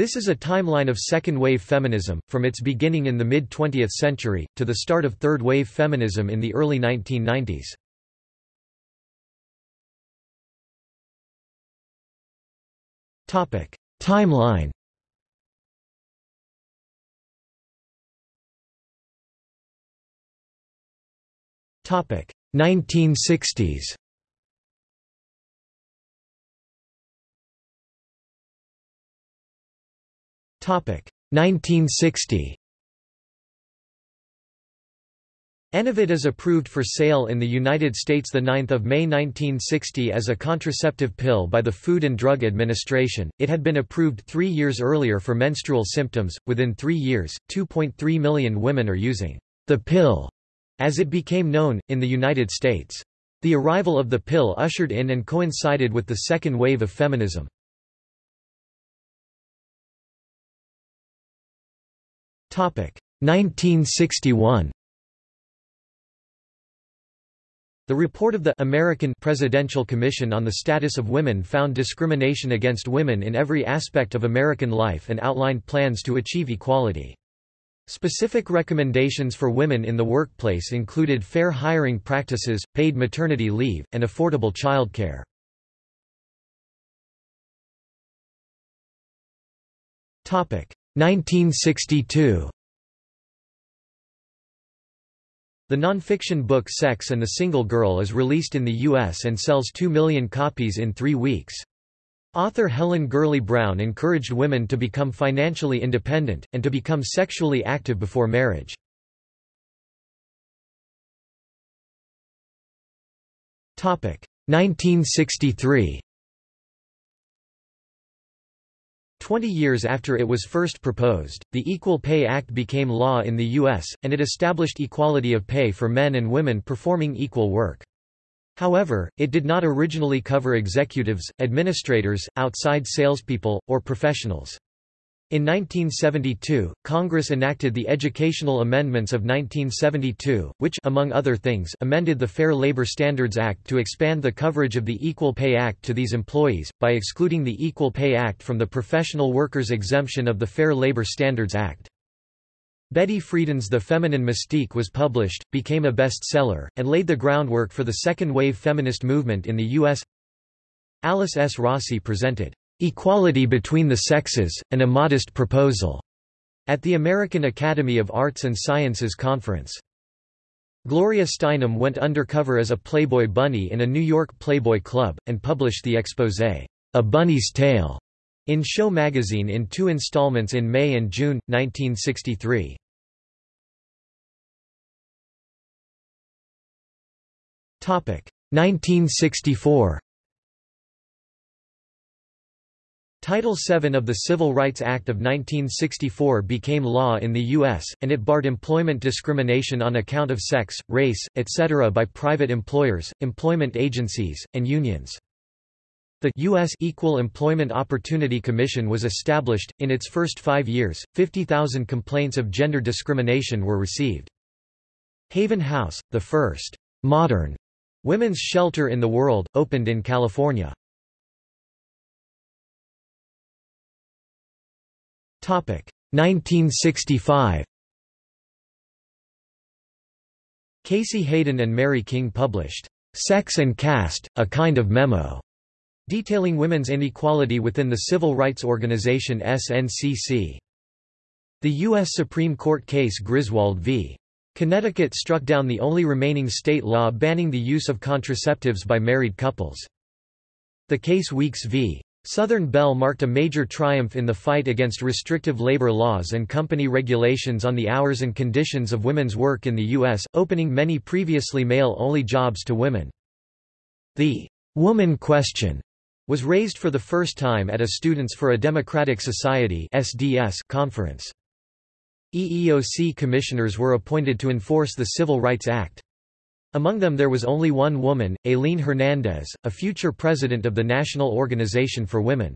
This is a timeline of second-wave feminism, from its beginning in the mid-20th century, to the start of third-wave feminism in the early 1990s. Timeline Topic 1960s. 1960. Enovid is approved for sale in the United States 9 May 1960 as a contraceptive pill by the Food and Drug Administration. It had been approved three years earlier for menstrual symptoms. Within three years, 2.3 million women are using the pill as it became known, in the United States. The arrival of the pill ushered in and coincided with the second wave of feminism. 1961. The report of the American Presidential Commission on the Status of Women found discrimination against women in every aspect of American life and outlined plans to achieve equality. Specific recommendations for women in the workplace included fair hiring practices, paid maternity leave, and affordable childcare. 1962. The nonfiction book Sex and the Single Girl is released in the U.S. and sells 2 million copies in three weeks. Author Helen Gurley Brown encouraged women to become financially independent, and to become sexually active before marriage. Topic 1963. Twenty years after it was first proposed, the Equal Pay Act became law in the U.S., and it established equality of pay for men and women performing equal work. However, it did not originally cover executives, administrators, outside salespeople, or professionals. In 1972, Congress enacted the Educational Amendments of 1972, which among other things, amended the Fair Labor Standards Act to expand the coverage of the Equal Pay Act to these employees, by excluding the Equal Pay Act from the professional workers' exemption of the Fair Labor Standards Act. Betty Friedan's The Feminine Mystique was published, became a bestseller, and laid the groundwork for the second-wave feminist movement in the U.S. Alice S. Rossi presented, "'Equality Between the Sexes, An Immodest Proposal' at the American Academy of Arts and Sciences Conference. Gloria Steinem went undercover as a Playboy bunny in a New York Playboy club, and published the exposé, A Bunny's Tale, in Show magazine in two installments in May and June, 1963. Topic 1964. Title VII of the Civil Rights Act of 1964 became law in the U.S., and it barred employment discrimination on account of sex, race, etc. by private employers, employment agencies, and unions. The U.S. Equal Employment Opportunity Commission was established. In its first five years, 50,000 complaints of gender discrimination were received. Haven House, the first modern women's shelter in the world, opened in California. 1965. Casey Hayden and Mary King published Sex and Caste: A Kind of Memo detailing women's inequality within the civil rights organization SNCC. The U.S. Supreme Court case Griswold v. Connecticut struck down the only remaining state law banning the use of contraceptives by married couples. The case Weeks v. Southern Bell marked a major triumph in the fight against restrictive labor laws and company regulations on the hours and conditions of women's work in the U.S., opening many previously male-only jobs to women. The woman question was raised for the first time at a Students for a Democratic Society SDS conference. EEOC commissioners were appointed to enforce the Civil Rights Act. Among them there was only one woman, Aileen Hernandez, a future president of the National Organization for Women.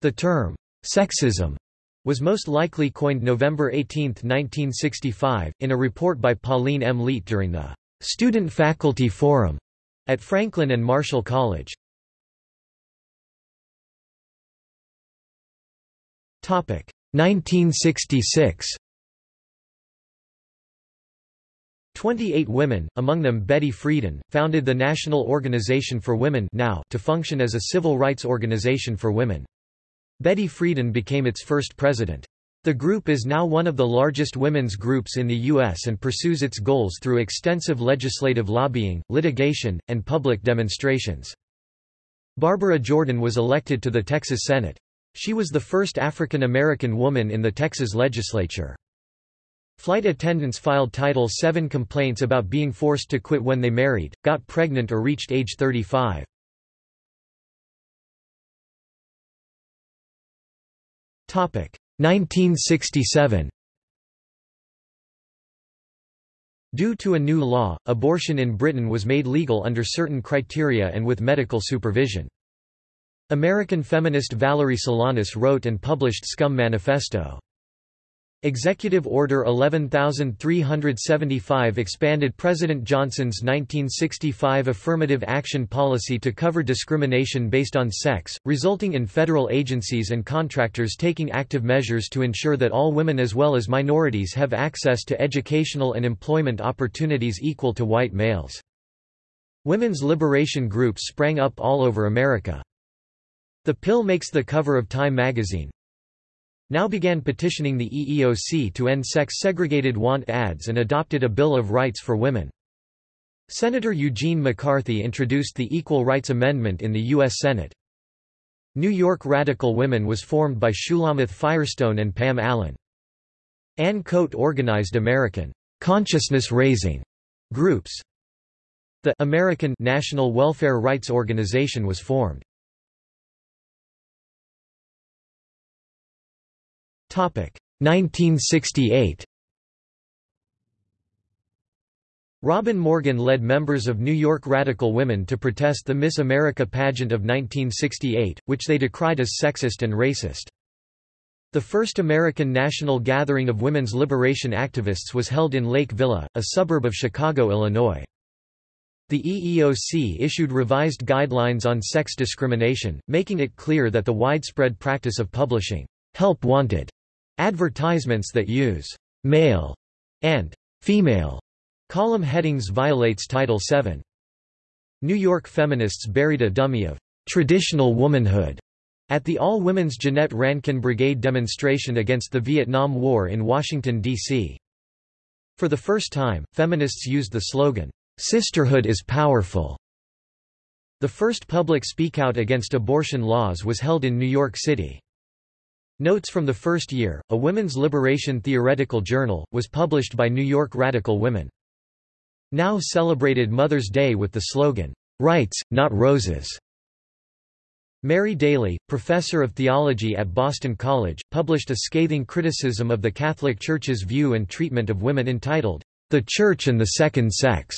The term, sexism, was most likely coined November 18, 1965, in a report by Pauline M. Leet during the Student Faculty Forum at Franklin and Marshall College. Topic 1966 28 women, among them Betty Friedan, founded the National Organization for Women now to function as a civil rights organization for women. Betty Friedan became its first president. The group is now one of the largest women's groups in the U.S. and pursues its goals through extensive legislative lobbying, litigation, and public demonstrations. Barbara Jordan was elected to the Texas Senate. She was the first African American woman in the Texas legislature. Flight attendants filed Title VII complaints about being forced to quit when they married, got pregnant or reached age 35. Topic 1967. Due to a new law, abortion in Britain was made legal under certain criteria and with medical supervision. American feminist Valerie Solanas wrote and published Scum Manifesto. Executive Order 11375 expanded President Johnson's 1965 affirmative action policy to cover discrimination based on sex, resulting in federal agencies and contractors taking active measures to ensure that all women as well as minorities have access to educational and employment opportunities equal to white males. Women's liberation groups sprang up all over America. The pill makes the cover of Time magazine, now began petitioning the EEOC to end sex-segregated want ads and adopted a Bill of Rights for Women. Senator Eugene McCarthy introduced the Equal Rights Amendment in the U.S. Senate. New York Radical Women was formed by Shulamith Firestone and Pam Allen. Ann Cote organized American consciousness-raising groups. The American National Welfare Rights Organization was formed. 1968 Robin Morgan led members of New York Radical Women to protest the Miss America pageant of 1968, which they decried as sexist and racist. The first American National Gathering of Women's Liberation Activists was held in Lake Villa, a suburb of Chicago, Illinois. The EEOC issued revised guidelines on sex discrimination, making it clear that the widespread practice of publishing help wanted Advertisements that use male and female column headings violates Title VII. New York feminists buried a dummy of traditional womanhood at the all-women's Jeannette Rankin Brigade demonstration against the Vietnam War in Washington, D.C. For the first time, feminists used the slogan, "'Sisterhood is powerful'". The first public speakout against abortion laws was held in New York City. Notes from the first year, a women's liberation theoretical journal, was published by New York Radical Women. Now celebrated Mother's Day with the slogan, "'Rights, not Roses'". Mary Daly, professor of theology at Boston College, published a scathing criticism of the Catholic Church's view and treatment of women entitled, The Church and the Second Sex.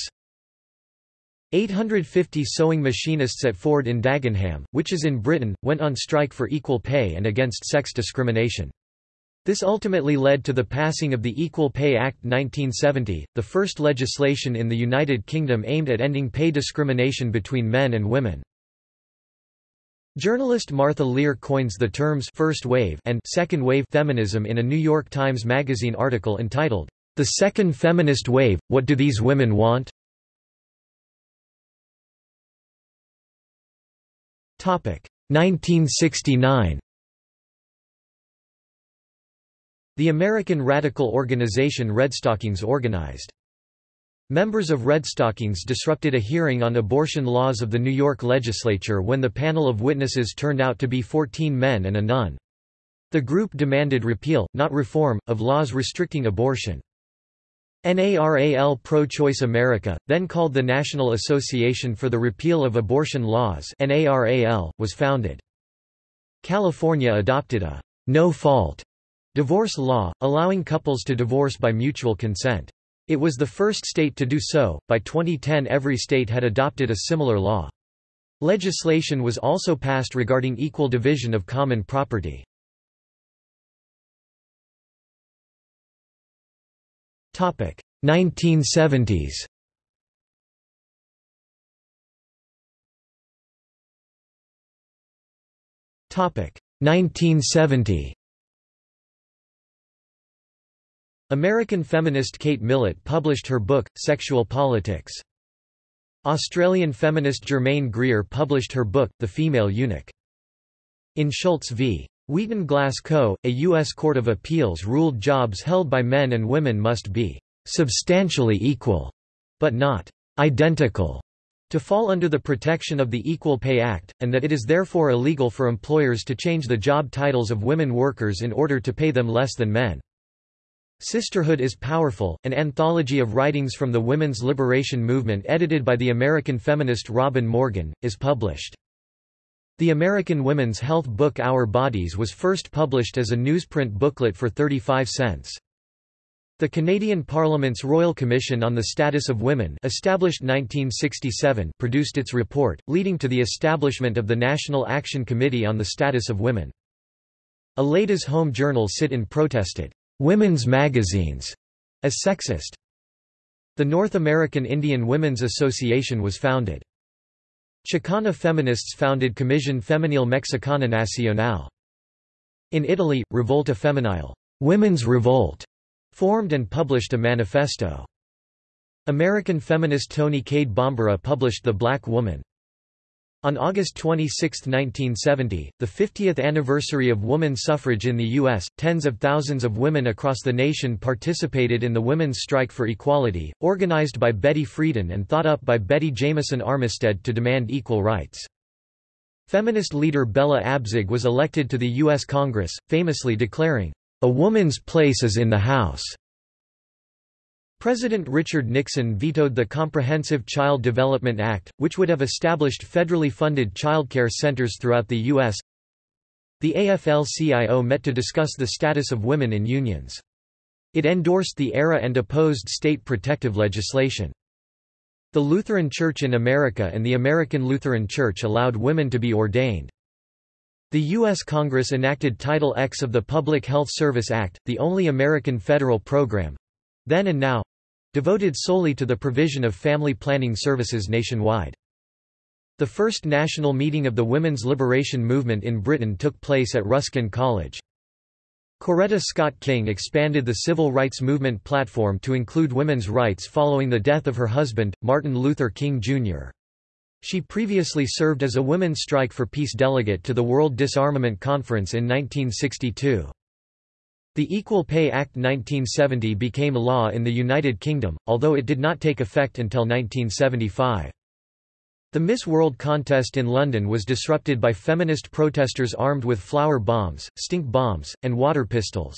850 sewing machinists at Ford in Dagenham, which is in Britain, went on strike for equal pay and against sex discrimination. This ultimately led to the passing of the Equal Pay Act 1970, the first legislation in the United Kingdom aimed at ending pay discrimination between men and women. Journalist Martha Lear coins the terms first wave and second wave feminism in a New York Times Magazine article entitled, The Second Feminist Wave, What Do These Women Want? 1969 The American radical organization Redstockings organized. Members of Redstockings disrupted a hearing on abortion laws of the New York legislature when the panel of witnesses turned out to be 14 men and a nun. The group demanded repeal, not reform, of laws restricting abortion. NARAL Pro-Choice America, then called the National Association for the Repeal of Abortion Laws NARAL, was founded. California adopted a no-fault divorce law, allowing couples to divorce by mutual consent. It was the first state to do so. By 2010, every state had adopted a similar law. Legislation was also passed regarding equal division of common property. Topic 1970s. Topic 1970. American feminist Kate Millett published her book, Sexual Politics. Australian feminist Germaine Greer published her book, The Female Eunuch. In Schultz v. Wheaton Glass Co., a U.S. Court of Appeals ruled jobs held by men and women must be substantially equal, but not identical, to fall under the protection of the Equal Pay Act, and that it is therefore illegal for employers to change the job titles of women workers in order to pay them less than men. Sisterhood is Powerful, an anthology of writings from the women's liberation movement edited by the American feminist Robin Morgan, is published. The American women's health book Our Bodies was first published as a newsprint booklet for 35 cents. The Canadian Parliament's Royal Commission on the Status of Women established 1967 produced its report, leading to the establishment of the National Action Committee on the Status of Women. A Ladies' Home Journal sit-in protested, "'women's magazines' as sexist. The North American Indian Women's Association was founded. Chicana feminists founded Comisión Femenil Mexicana Nacional. In Italy, Rivolta Femminile Women's Revolt, formed and published a manifesto. American feminist Toni Cade Bambara published The Black Woman. On August 26, 1970, the 50th anniversary of woman suffrage in the U.S., tens of thousands of women across the nation participated in the Women's Strike for Equality, organized by Betty Friedan and thought up by Betty Jamieson Armistead to demand equal rights. Feminist leader Bella Abzug was elected to the U.S. Congress, famously declaring, "...a woman's place is in the House." President Richard Nixon vetoed the Comprehensive Child Development Act, which would have established federally funded childcare centers throughout the U.S. The AFL-CIO met to discuss the status of women in unions. It endorsed the ERA and opposed state protective legislation. The Lutheran Church in America and the American Lutheran Church allowed women to be ordained. The U.S. Congress enacted Title X of the Public Health Service Act, the only American federal program, then and now devoted solely to the provision of family planning services nationwide. The first national meeting of the women's liberation movement in Britain took place at Ruskin College. Coretta Scott King expanded the civil rights movement platform to include women's rights following the death of her husband, Martin Luther King, Jr. She previously served as a Women's Strike for Peace delegate to the World Disarmament Conference in 1962. The Equal Pay Act 1970 became a law in the United Kingdom, although it did not take effect until 1975. The Miss World contest in London was disrupted by feminist protesters armed with flower bombs, stink bombs, and water pistols.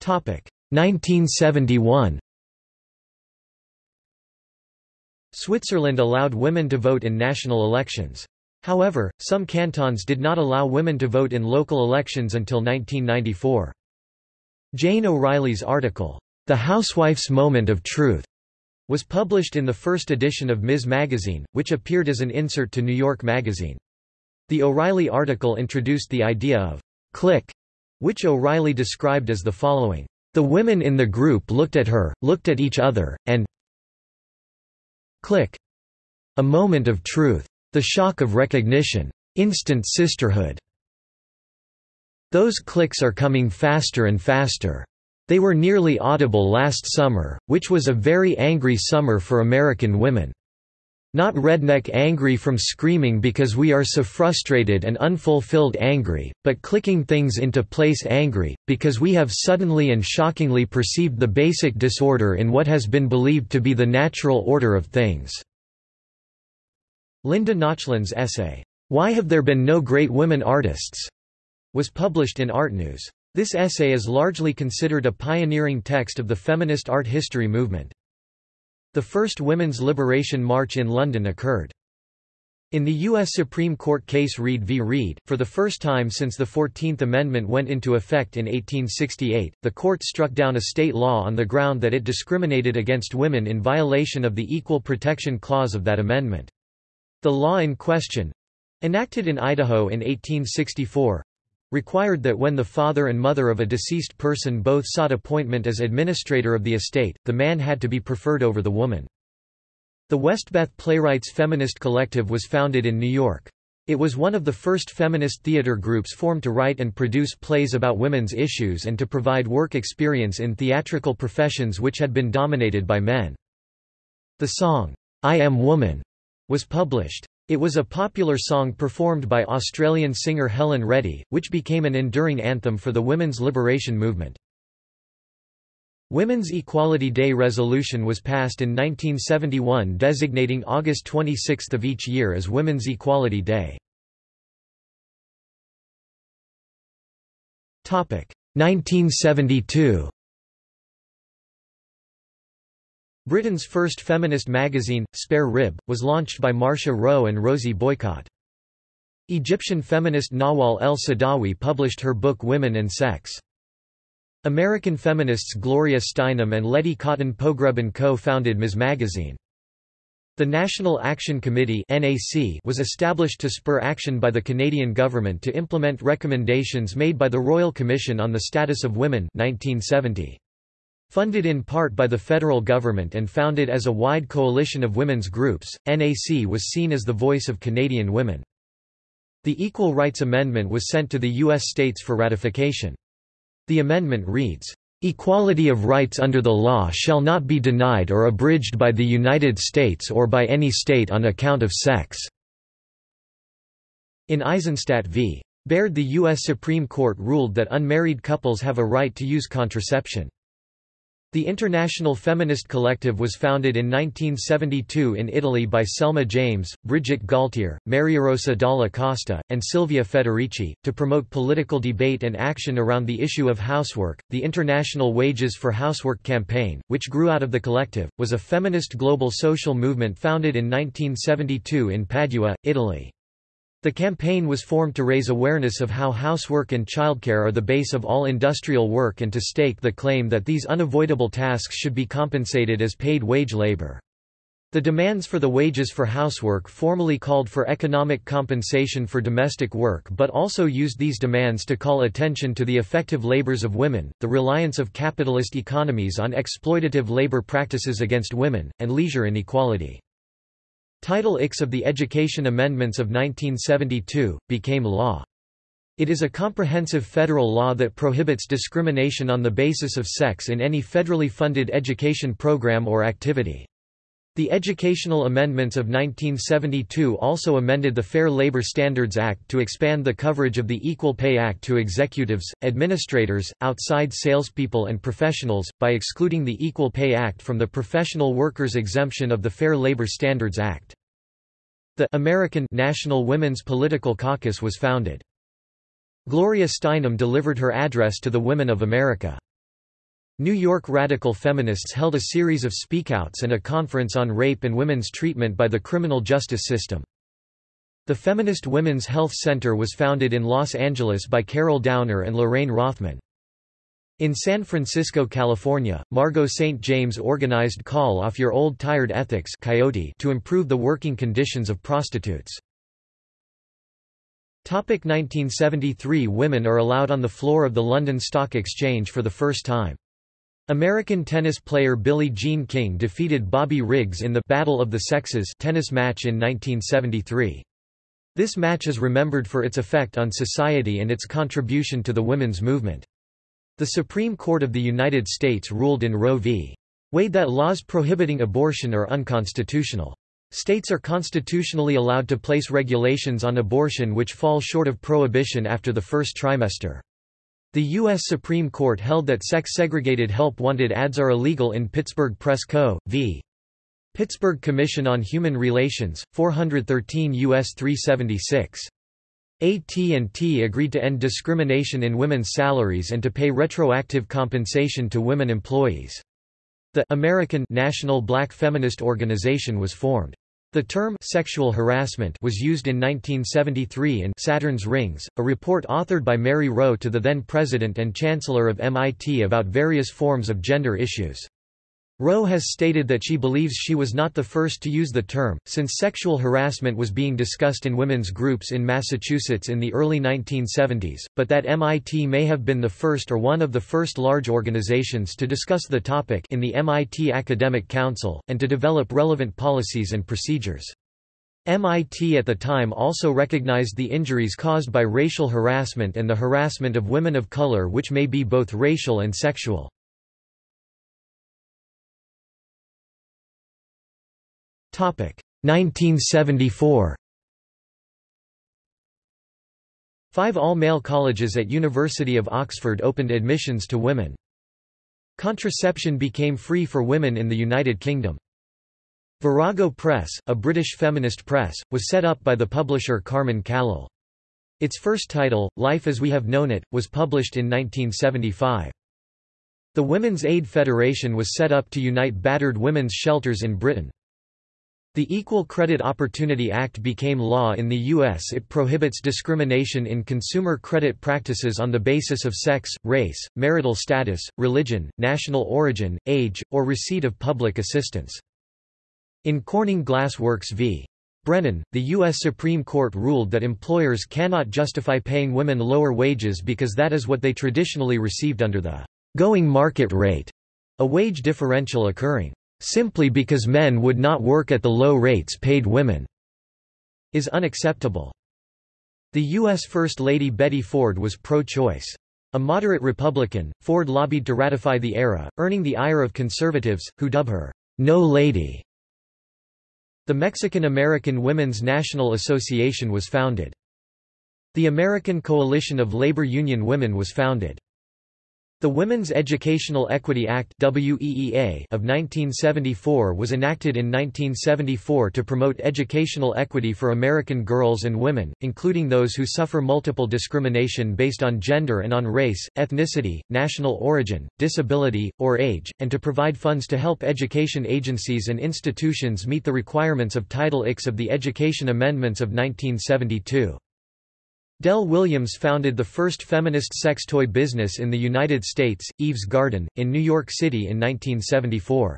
Topic 1971. Switzerland allowed women to vote in national elections. However, some cantons did not allow women to vote in local elections until 1994. Jane O'Reilly's article, The Housewife's Moment of Truth, was published in the first edition of Ms. Magazine, which appeared as an insert to New York Magazine. The O'Reilly article introduced the idea of click, which O'Reilly described as the following. The women in the group looked at her, looked at each other, and click. A moment of truth. The shock of recognition. Instant sisterhood. Those clicks are coming faster and faster. They were nearly audible last summer, which was a very angry summer for American women. Not redneck angry from screaming because we are so frustrated and unfulfilled angry, but clicking things into place angry, because we have suddenly and shockingly perceived the basic disorder in what has been believed to be the natural order of things. Linda Nochlin's essay, Why Have There Been No Great Women Artists? was published in Art News. This essay is largely considered a pioneering text of the feminist art history movement. The first Women's Liberation March in London occurred. In the U.S. Supreme Court case Reed v. Reed, for the first time since the Fourteenth Amendment went into effect in 1868, the court struck down a state law on the ground that it discriminated against women in violation of the Equal Protection Clause of that amendment. The law in question enacted in Idaho in 1864 required that when the father and mother of a deceased person both sought appointment as administrator of the estate, the man had to be preferred over the woman. The Westbeth Playwrights Feminist Collective was founded in New York. It was one of the first feminist theater groups formed to write and produce plays about women's issues and to provide work experience in theatrical professions which had been dominated by men. The song, I Am Woman, was published. It was a popular song performed by Australian singer Helen Reddy, which became an enduring anthem for the women's liberation movement. Women's Equality Day resolution was passed in 1971 designating August 26 of each year as Women's Equality Day. 1972 Britain's first feminist magazine, Spare Rib, was launched by Marsha Rowe and Rosie Boycott. Egyptian feminist Nawal el-Saadawi published her book Women and Sex. American feminists Gloria Steinem and Letty Cottin Pogrebin co-founded Ms. Magazine. The National Action Committee was established to spur action by the Canadian government to implement recommendations made by the Royal Commission on the Status of Women 1970. Funded in part by the federal government and founded as a wide coalition of women's groups, NAC was seen as the voice of Canadian women. The Equal Rights Amendment was sent to the U.S. states for ratification. The amendment reads, "...equality of rights under the law shall not be denied or abridged by the United States or by any state on account of sex." In Eisenstadt v. Baird the U.S. Supreme Court ruled that unmarried couples have a right to use contraception. The International Feminist Collective was founded in 1972 in Italy by Selma James, Brigitte Galtier, Mariarosa Dalla Costa, and Silvia Federici, to promote political debate and action around the issue of housework. The International Wages for Housework campaign, which grew out of the collective, was a feminist global social movement founded in 1972 in Padua, Italy. The campaign was formed to raise awareness of how housework and childcare are the base of all industrial work and to stake the claim that these unavoidable tasks should be compensated as paid wage labor. The demands for the wages for housework formally called for economic compensation for domestic work but also used these demands to call attention to the effective labors of women, the reliance of capitalist economies on exploitative labor practices against women, and leisure inequality. Title IX of the Education Amendments of 1972, became law. It is a comprehensive federal law that prohibits discrimination on the basis of sex in any federally funded education program or activity. The Educational Amendments of 1972 also amended the Fair Labor Standards Act to expand the coverage of the Equal Pay Act to executives, administrators, outside salespeople and professionals, by excluding the Equal Pay Act from the professional workers exemption of the Fair Labor Standards Act. The American National Women's Political Caucus was founded. Gloria Steinem delivered her address to the women of America. New York radical feminists held a series of speakouts and a conference on rape and women's treatment by the criminal justice system. The Feminist Women's Health Center was founded in Los Angeles by Carol Downer and Lorraine Rothman. In San Francisco, California, Margot St. James organized Call Off Your Old Tired Ethics Coyote to improve the working conditions of prostitutes. 1973 Women are allowed on the floor of the London Stock Exchange for the first time. American tennis player Billie Jean King defeated Bobby Riggs in the Battle of the Sexes tennis match in 1973. This match is remembered for its effect on society and its contribution to the women's movement. The Supreme Court of the United States ruled in Roe v. Wade that laws prohibiting abortion are unconstitutional. States are constitutionally allowed to place regulations on abortion which fall short of prohibition after the first trimester. The U.S. Supreme Court held that sex-segregated help-wanted ads are illegal in Pittsburgh Press Co. v. Pittsburgh Commission on Human Relations, 413 U.S. 376. AT&T agreed to end discrimination in women's salaries and to pay retroactive compensation to women employees. The American National Black Feminist Organization was formed. The term sexual harassment was used in 1973 in Saturn's Rings, a report authored by Mary Rowe to the then president and chancellor of MIT about various forms of gender issues. Rowe has stated that she believes she was not the first to use the term, since sexual harassment was being discussed in women's groups in Massachusetts in the early 1970s, but that MIT may have been the first or one of the first large organizations to discuss the topic in the MIT Academic Council, and to develop relevant policies and procedures. MIT at the time also recognized the injuries caused by racial harassment and the harassment of women of color which may be both racial and sexual. 1974 Five all-male colleges at University of Oxford opened admissions to women. Contraception became free for women in the United Kingdom. Virago Press, a British feminist press, was set up by the publisher Carmen Callil. Its first title, Life as We Have Known It, was published in 1975. The Women's Aid Federation was set up to unite battered women's shelters in Britain. The Equal Credit Opportunity Act became law in the U.S. It prohibits discrimination in consumer credit practices on the basis of sex, race, marital status, religion, national origin, age, or receipt of public assistance. In Corning Glass Works v. Brennan, the U.S. Supreme Court ruled that employers cannot justify paying women lower wages because that is what they traditionally received under the going market rate, a wage differential occurring simply because men would not work at the low rates paid women, is unacceptable. The U.S. First Lady Betty Ford was pro-choice. A moderate Republican, Ford lobbied to ratify the ERA, earning the ire of conservatives, who dub her, No Lady. The Mexican-American Women's National Association was founded. The American Coalition of Labor Union Women was founded. The Women's Educational Equity Act of 1974 was enacted in 1974 to promote educational equity for American girls and women, including those who suffer multiple discrimination based on gender and on race, ethnicity, national origin, disability, or age, and to provide funds to help education agencies and institutions meet the requirements of Title IX of the Education Amendments of 1972. Dell Williams founded the first feminist sex toy business in the United States, Eve's Garden, in New York City in 1974.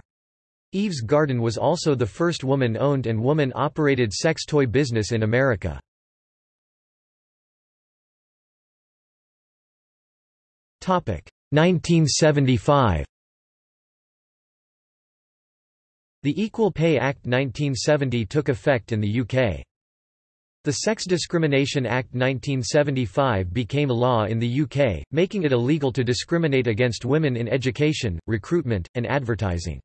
Eve's Garden was also the first woman-owned and woman-operated sex toy business in America. Topic 1975. The Equal Pay Act 1970 took effect in the UK. The Sex Discrimination Act 1975 became law in the UK, making it illegal to discriminate against women in education, recruitment, and advertising.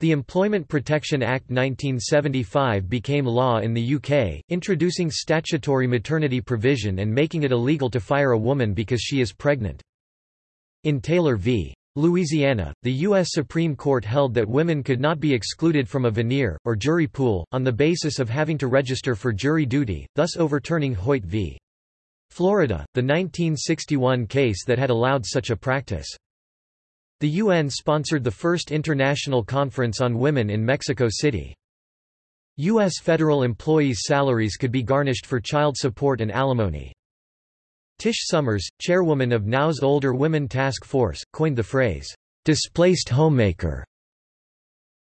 The Employment Protection Act 1975 became law in the UK, introducing statutory maternity provision and making it illegal to fire a woman because she is pregnant. In Taylor v. Louisiana, the U.S. Supreme Court held that women could not be excluded from a venire, or jury pool, on the basis of having to register for jury duty, thus overturning Hoyt v. Florida, the 1961 case that had allowed such a practice. The UN sponsored the first international conference on women in Mexico City. U.S. federal employees' salaries could be garnished for child support and alimony. Tish Sommers, chairwoman of NOW's Older Women Task Force, coined the phrase, "'displaced homemaker".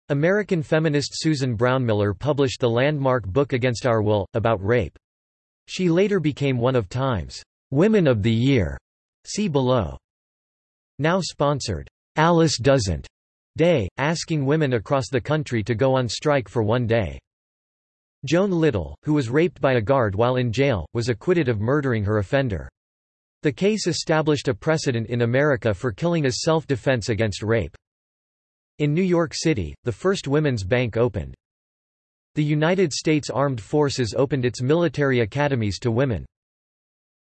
American feminist Susan Brownmiller published the landmark book Against Our Will, about rape. She later became one of Time's Women of the Year. See below. Now sponsored, Alice Doesn't Day, asking women across the country to go on strike for one day. Joan Little, who was raped by a guard while in jail, was acquitted of murdering her offender. The case established a precedent in America for killing as self-defense against rape. In New York City, the first women's bank opened. The United States Armed Forces opened its military academies to women.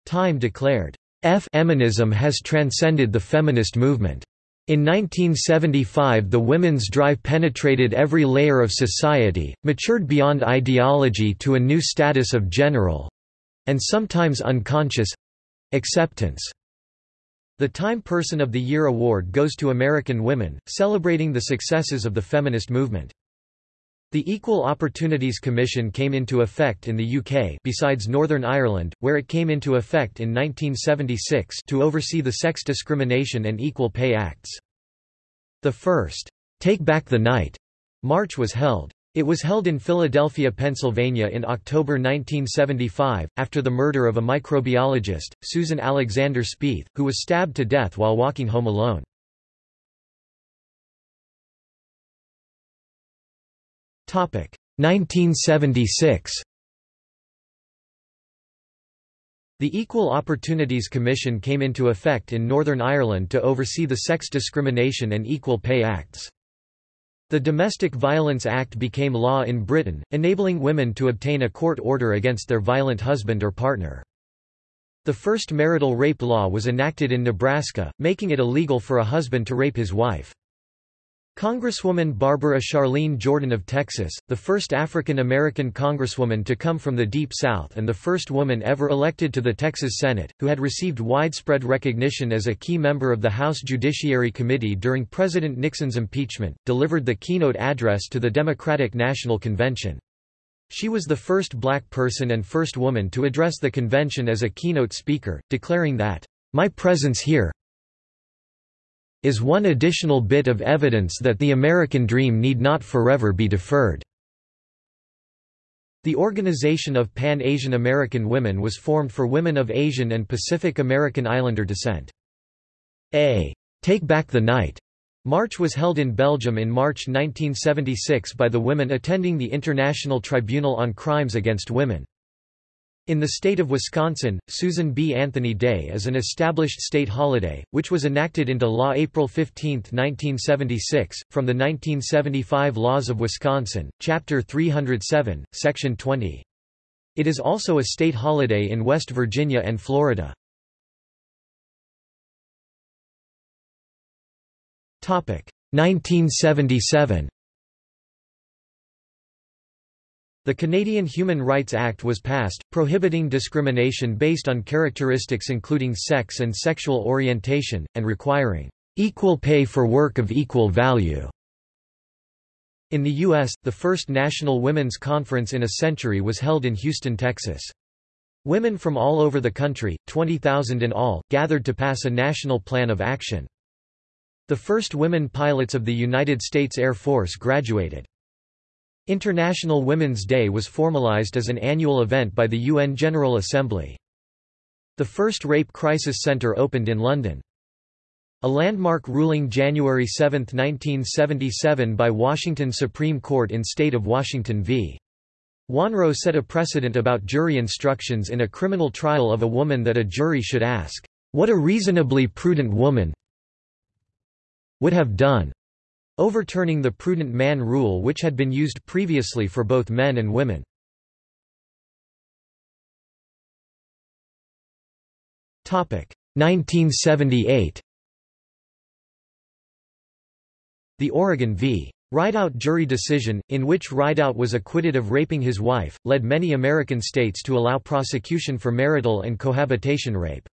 Time declared, Feminism has transcended the feminist movement. In 1975 the women's drive penetrated every layer of society, matured beyond ideology to a new status of general—and sometimes unconscious—acceptance. The Time Person of the Year award goes to American women, celebrating the successes of the feminist movement. The Equal Opportunities Commission came into effect in the UK besides Northern Ireland, where it came into effect in 1976 to oversee the Sex Discrimination and Equal Pay Acts. The first, Take Back the Night, march was held. It was held in Philadelphia, Pennsylvania in October 1975, after the murder of a microbiologist, Susan Alexander Speeth, who was stabbed to death while walking home alone. 1976 The Equal Opportunities Commission came into effect in Northern Ireland to oversee the Sex Discrimination and Equal Pay Acts. The Domestic Violence Act became law in Britain, enabling women to obtain a court order against their violent husband or partner. The first marital rape law was enacted in Nebraska, making it illegal for a husband to rape his wife. Congresswoman Barbara Charlene Jordan of Texas, the first African-American congresswoman to come from the Deep South and the first woman ever elected to the Texas Senate, who had received widespread recognition as a key member of the House Judiciary Committee during President Nixon's impeachment, delivered the keynote address to the Democratic National Convention. She was the first black person and first woman to address the convention as a keynote speaker, declaring that, "...my presence here, is one additional bit of evidence that the American dream need not forever be deferred." The Organization of Pan-Asian American Women was formed for women of Asian and Pacific American Islander descent. A Take Back the Night march was held in Belgium in March 1976 by the women attending the International Tribunal on Crimes Against Women. In the state of Wisconsin, Susan B. Anthony Day is an established state holiday, which was enacted into law April 15, 1976, from the 1975 Laws of Wisconsin, Chapter 307, Section 20. It is also a state holiday in West Virginia and Florida. Topic 1977 The Canadian Human Rights Act was passed, prohibiting discrimination based on characteristics including sex and sexual orientation, and requiring equal pay for work of equal value. In the U.S., the first National Women's Conference in a century was held in Houston, Texas. Women from all over the country, 20,000 in all, gathered to pass a national plan of action. The first women pilots of the United States Air Force graduated. International Women's Day was formalized as an annual event by the UN General Assembly. The first Rape Crisis Center opened in London. A landmark ruling January 7, 1977 by Washington Supreme Court in State of Washington v. Wanrow set a precedent about jury instructions in a criminal trial of a woman that a jury should ask, "...what a reasonably prudent woman would have done." Overturning the prudent man rule which had been used previously for both men and women. Topic 1978. The Oregon v. Rideout jury decision, in which Rideout was acquitted of raping his wife, led many American states to allow prosecution for marital and cohabitation rape.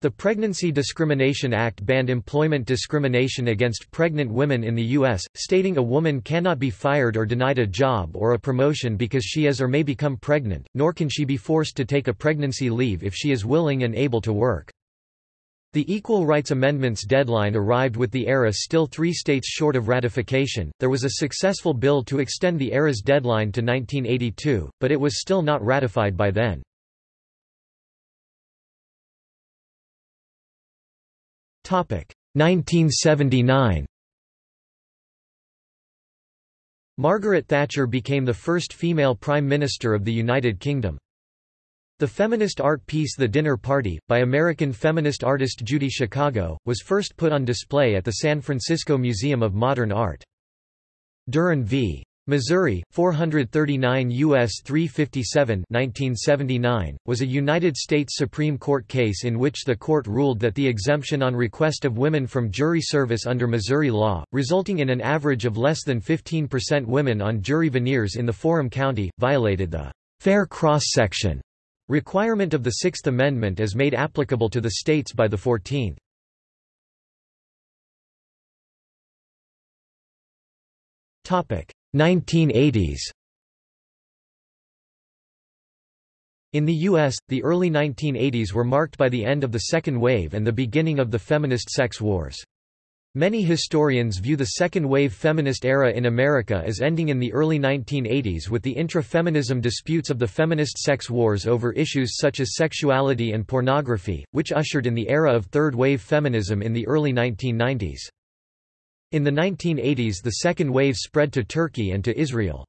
The Pregnancy Discrimination Act banned employment discrimination against pregnant women in the U.S., stating a woman cannot be fired or denied a job or a promotion because she is or may become pregnant, nor can she be forced to take a pregnancy leave if she is willing and able to work. The Equal Rights Amendments deadline arrived with the ERA still three states short of ratification. There was a successful bill to extend the ERA's deadline to 1982, but it was still not ratified by then. 1979 Margaret Thatcher became the first female Prime Minister of the United Kingdom. The feminist art piece The Dinner Party, by American feminist artist Judy Chicago, was first put on display at the San Francisco Museum of Modern Art. Duren v. Missouri, 439 U.S. 357 1979, was a United States Supreme Court case in which the court ruled that the exemption on request of women from jury service under Missouri law, resulting in an average of less than 15% women on jury venires in the Forum County, violated the fair cross-section requirement of the Sixth Amendment as made applicable to the states by the Fourteenth. Topic 1980s In the U.S., the early 1980s were marked by the end of the second wave and the beginning of the feminist sex wars. Many historians view the second-wave feminist era in America as ending in the early 1980s with the intra-feminism disputes of the feminist sex wars over issues such as sexuality and pornography, which ushered in the era of third-wave feminism in the early 1990s. In the 1980s the second wave spread to Turkey and to Israel.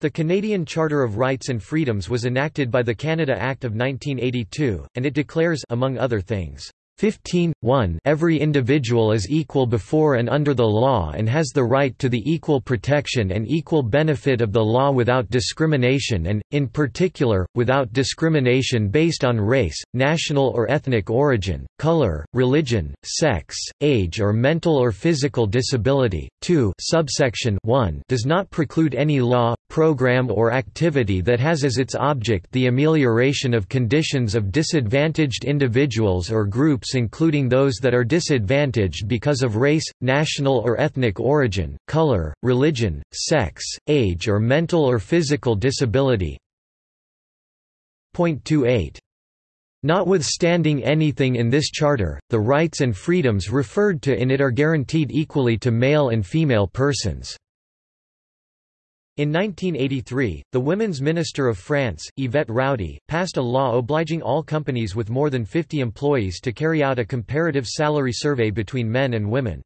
The Canadian Charter of Rights and Freedoms was enacted by the Canada Act of 1982, and it declares among other things, 15, 1 Every individual is equal before and under the law and has the right to the equal protection and equal benefit of the law without discrimination and, in particular, without discrimination based on race, national or ethnic origin, color, religion, sex, age or mental or physical disability. 2 subsection 1 does not preclude any law, program or activity that has as its object the amelioration of conditions of disadvantaged individuals or groups including those that are disadvantaged because of race, national or ethnic origin, color, religion, sex, age or mental or physical disability. Point 28. Notwithstanding anything in this charter, the rights and freedoms referred to in it are guaranteed equally to male and female persons. In 1983, the Women's Minister of France, Yvette Roudy, passed a law obliging all companies with more than 50 employees to carry out a comparative salary survey between men and women.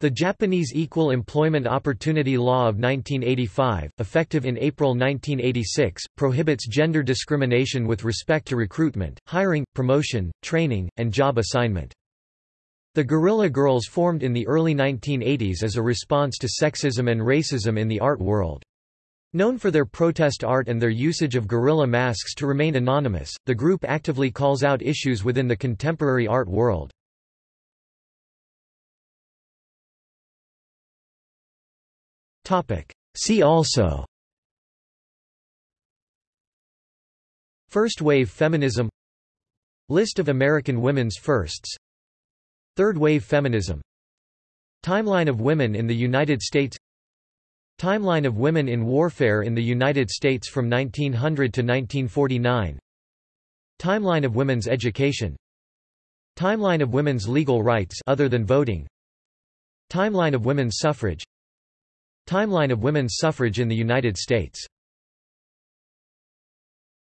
The Japanese Equal Employment Opportunity Law of 1985, effective in April 1986, prohibits gender discrimination with respect to recruitment, hiring, promotion, training, and job assignment. The Guerrilla Girls formed in the early 1980s as a response to sexism and racism in the art world. Known for their protest art and their usage of gorilla masks to remain anonymous, the group actively calls out issues within the contemporary art world. See also First wave feminism List of American women's firsts Third wave feminism. Timeline of women in the United States. Timeline of women in warfare in the United States from 1900 to 1949 Timeline of women's education. Timeline of women's legal rights other than voting. Timeline of women's suffrage. Timeline of women's suffrage in the United States